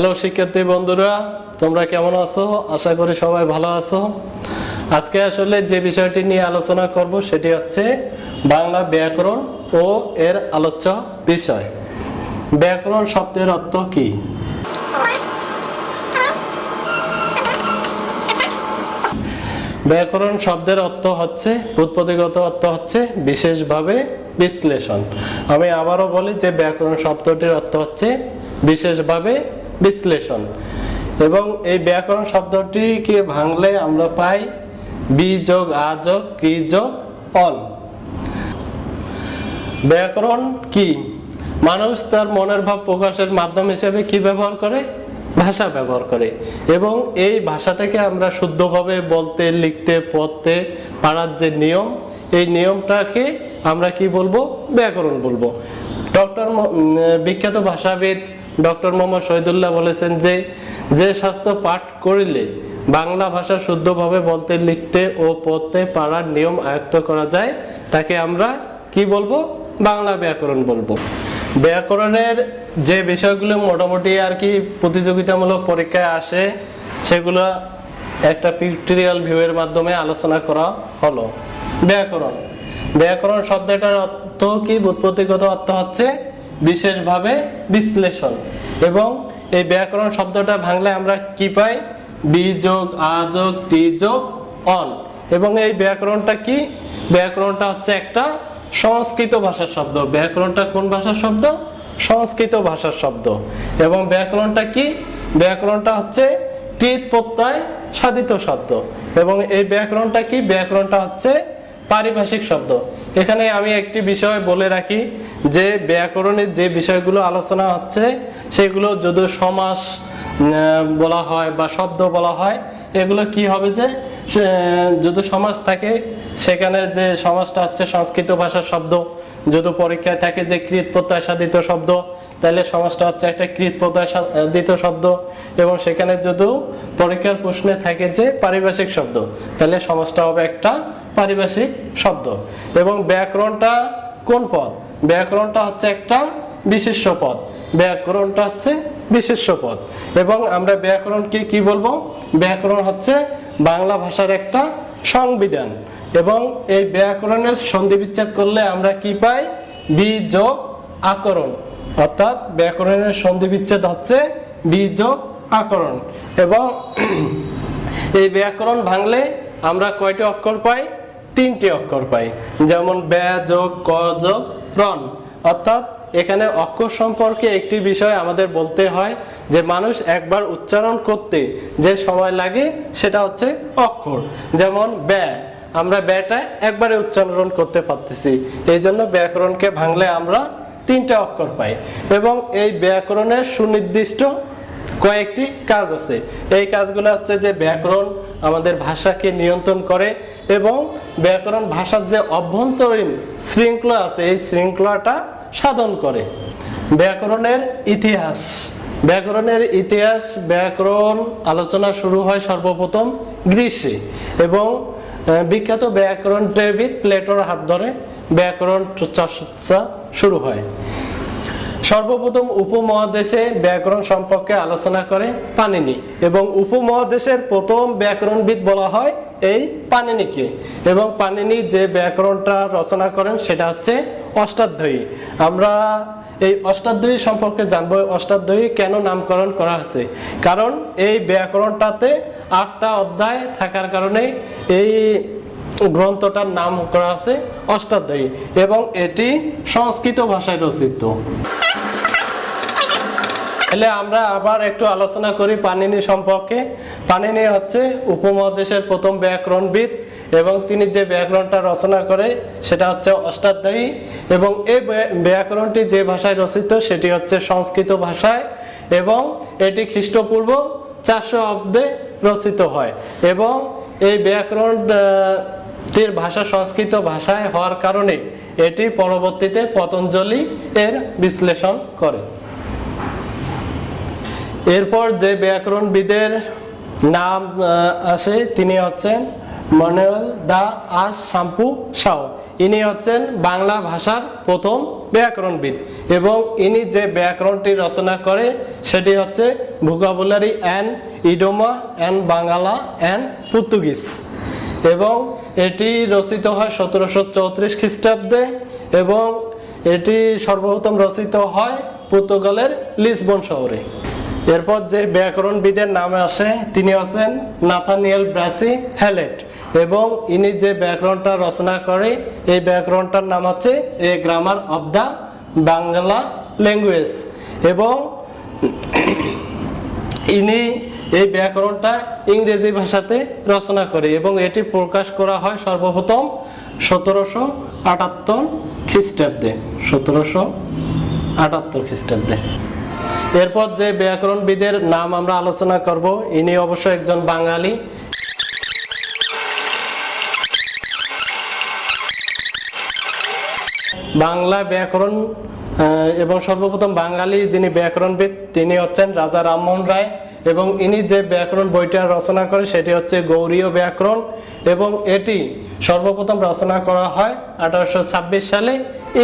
Hello শিক্ষার্থী বন্ধুরা, তোমরা কেমন আছো? আশা করি সবাই ভালো আছো। আজকে আসলে যে বিষয়টি নিয়ে আলোচনা করব সেটি হচ্ছে বাংলা ব্যাকরণ ও এর আলোচ্য বিষয়। ব্যাকরণ শব্দের অর্থ কি? ব্যাকরণ শব্দের অর্থ হচ্ছে, উৎপত্তিগত অর্থ হচ্ছে বিশেষভাবে বিশ্লেষণ। আমি আবারও বলি যে ব্যাকরণ শব্দটির অর্থ হচ্ছে বিশেষভাবে বিশ্লেষণ। এবং এই ব্যাকরণ শব্দটিকে ভাঙলে আমরা পাই বি যোগ আ যোগ কি যোগ অল ব্যাকরণ কি? মানুষ তার মনের ভাব প্রকাশের মাধ্যম হিসেবে কি ব্যবহার করে? ভাষা ব্যবহার করে। এবং এই ভাষাটাকে আমরা শুদ্ধভাবে বলতে, লিখতে, পড়তে পারার যে নিয়ম, এই নিয়মটাকে আমরা কি বলব? ব্যাকরণ বলব। ডক্টর বিখ্যাত ভাষাবিদ ডক্টর মোহাম্মদ শহীদুল্লাহ বলেছেন যে যে শাস্ত্র পাঠ করিলে বাংলা ভাষা শুদ্ধভাবে বলতে, লিখতে ও পড়তে পারার নিয়ম আয়ত্ত করা যায়, তাকে আমরা কি বলব? বাংলা ব্যাকরণ বলব। ব্যাকরণের যে বিষয়গুলো মোটামুটি আর কি প্রতিযোগিতামূলক পরীক্ষায় আসে, সেগুলো একটা পিক্টোরিয়াল ভিউয়ের মাধ্যমে আলোচনা করা হলো। ব্যাকরণ। ব্যাকরণ শব্দটার অর্থ কি? উৎপত্তিগত অর্থ হচ্ছে বিশেষভাবে বিশ্লেষণ। এবং এই ব্যাকরণ শব্দটা ভাঙলে আমরা কি পাই? বি যোগ, আ যোগ, টি যোগ, অন। এবং এই ব্যাকরণটা কি? ব্যাকরণটা হচ্ছে একটা সংস্কৃত ভাষার শব্দ। ব্যাকরণটা কোন ভাষার শব্দ? সংস্কৃত ভাষার শব্দ। এবং ব্যাকরণটা কি? ব্যাকরণটা হচ্ছে কৃত প্রত্যয় সাধিত শব্দ। এবং এই ব্যাকরণটা কি? ব্যাকরণটা হচ্ছে পারিভাষিক শব্দ। এখানে আমি একটি বিষয় বলে রাখি যে ব্যাকরণের যে বিষয়গুলো আলোচনা হচ্ছে, সেগুলো যদি সমাস বলা হয় বা শব্দ বলা হয়, এগুলো কি হবে যে যদি সমাজ থাকে, সেখানে যে সমাজটা হচ্ছে সংস্কৃত ভাষার শব্দ, যদি পরীক্ষায় থাকে যে কৃত প্রত্যয় সাধিত শব্দ, তাহলে সমাজটা হচ্ছে একটা কৃত প্রত্যয় সাধিত শব্দ। এবং সেখানে যদিও পরীক্ষার প্রশ্নে থাকে যে পারিভাষিক শব্দ, তাহলে সমাজটা হবে একটা পারিভাষিক শব্দ। এবং ব্যাকরণটা কোন পদ? ব্যাকরণটা হচ্ছে একটা বিশেষ্য পদ। ব্যাকরণটা হচ্ছে বিশেষ্য পদ। এবং আমরা ব্যাকরণকে কি বলব? ব্যাকরণ হচ্ছে বাংলা ভাষার একটা সংবিধান। এবং এই ব্যাকরণের সন্ধি বিচ্ছেদ করলে আমরা কি পাই? বি যোগ আকরণ অর্থাৎ ব্যাকরণের সন্ধি বিচ্ছেদ হচ্ছে বি যোগ আকরণ এবং এই ব্যাকরণ ভাঙলে আমরা কয়টি অক্ষর পাই? তিনটি অক্ষর পাই। যেমন ব্যা যোগ, ক যোগ রন অর্থাৎ এখানে অক্ষর সম্পর্কে একটি বিষয় আমাদের বলতে হয় যে মানুষ একবার উচ্চারণ করতে যে সময় লাগে সেটা হচ্ছে অক্ষর। যেমন ব্যয় আমরা ব্যয়টা একবারে উচ্চারণ করতে পারতেছি। এই জন্য ব্যাকরণকে ভাঙলে আমরা তিনটা অক্ষর পাই এবং এই ব্যাকরণের সুনির্দিষ্ট কয়েকটি কাজ আছে। এই কাজগুলো হচ্ছে যে ব্যাকরণ আমাদের ভাষাকে নিয়ন্ত্রণ করে এবং ব্যাকরণ ভাষার যে অভ্যন্তরীণ শৃঙ্খলা আছে, এই শৃঙ্খলাটা সাধন করে। ব্যাকরণের ইতিহাস। ব্যাকরণের ইতিহাস, ব্যাকরণ আলোচনা শুরু হয় সর্বপ্রথম গ্রীষ্মে এবং বিখ্যাত ব্যাকরণবিদ প্লেটোর হাত ধরে ব্যাকরণ চর্চা শুরু হয়। সর্বপ্রথম উপমহাদেশে ব্যাকরণ সম্পর্কে আলোচনা করে পানিনি এবং উপমহাদেশের প্রথম ব্যাকরণবিদ বলা হয় এই পানিনিকে এবং পানিনি যে ব্যাকরণটা রচনা করেন সেটা হচ্ছে অষ্টাধ্যায়ী। আমরা এই অষ্টাধ্যায়ী সম্পর্কে জানব অষ্টাধ্যায়ী কেন নামকরণ করা হয়েছে? কারণ এই ব্যাকরণটাতে আটটা অধ্যায় থাকার কারণে এই গ্রন্থটার নাম করা আছে অষ্টাধ্যায়ী এবং এটি সংস্কৃত ভাষায় রচিত। তাহলে আমরা আবার একটু আলোচনা করি পানিনি সম্পর্কে। পানিনি হচ্ছে উপমহাদেশের প্রথম ব্যাকরণবিদ এবং তিনি যে ব্যাকরণটা রচনা করে, সেটা হচ্ছে অষ্টাধ্যায়ী। এবং এই ব্যাকরণটি যে ভাষায় রচিত, সেটি হচ্ছে সংস্কৃত ভাষায় এবং এটি খ্রিস্টপূর্ব চারশো অব্দে রচিত হয়। এবং এই ব্যাকরণ টির ভাষা সংস্কৃত ভাষায় হওয়ার কারণে এটি পরবর্তীতে পতঞ্জলি এর বিশ্লেষণ করে। এরপর যে ব্যাকরণবিদের নাম আসে, তিনি হচ্ছেন মনুয়েল দা আস শাম্পু সাও। ইনি হচ্ছেন বাংলা ভাষার প্রথম ব্যাকরণবিদ এবং ইনি যে ব্যাকরণটি রচনা করে, সেটি হচ্ছে vocabulary and ইডোমা and Bangla and Portuguese. এবং এটি রচিত হয় সতেরোশো চৌত্রিশ খ্রিস্টাব্দে এবং এটি সর্বপ্রথম রচিত হয় পর্তুগালের লিসবন শহরে। এরপর যে ব্যাকরণবিদের নামে আসে, তিনি হচ্ছেন নাথানিয়েল ব্রাসি হ্যালেট এবং ইনি যে ব্যাকরণটা রচনা করে, এই ব্যাকরণটার নাম হচ্ছে a grammar of the Bangla language এবং ইনি এই ব্যাকরণটা ইংরেজি ভাষাতে রচনা করে এবং এটি প্রকাশ করা হয় সর্বপ্রথম সতেরোশো আটাত্তর খ্রিস্টাব্দে, সতেরোশো আটাত্তর খ্রিস্টাব্দে। এরপর যে ব্যাকরণবিদের নাম আমরা আলোচনা করব, ইনি অবশ্য একজন বাঙালি। বাংলা ব্যাকরণ এবং সর্বপ্রথম বাঙালি যিনি ব্যাকরণবিদ, তিনি হচ্ছেন রাজা রামমোহন রায়, এবং ইনি যে ব্যাকরণ বইটা রচনা করে, সেটি হচ্ছে গৌরীয় ব্যাকরণ, এবং এটি সর্বপ্রথম রচনা করা হয় আঠারোশো ছাব্বিশ সালে।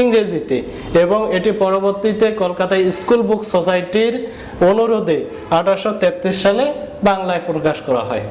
ইংরেজিতে এবং এটি পরবর্তীতে কলকাতা স্কুল বুক সোসাইটির অনুরোধে আঠারোশো তেত্রিশ সালে বাংলায় প্রকাশ করা হয়।